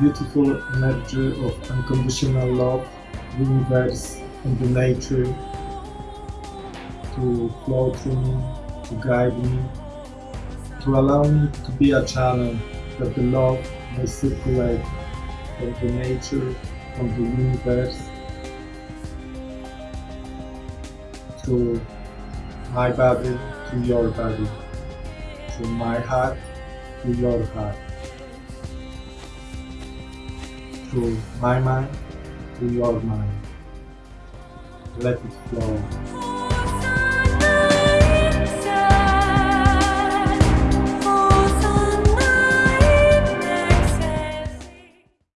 beautiful energy of unconditional love, universe and the nature to flow through me, to guide me, to allow me to be a channel that the love may circulate from the nature, from the universe, to my body to your body, to my heart to your heart, through my mind to your mind. Let it flow.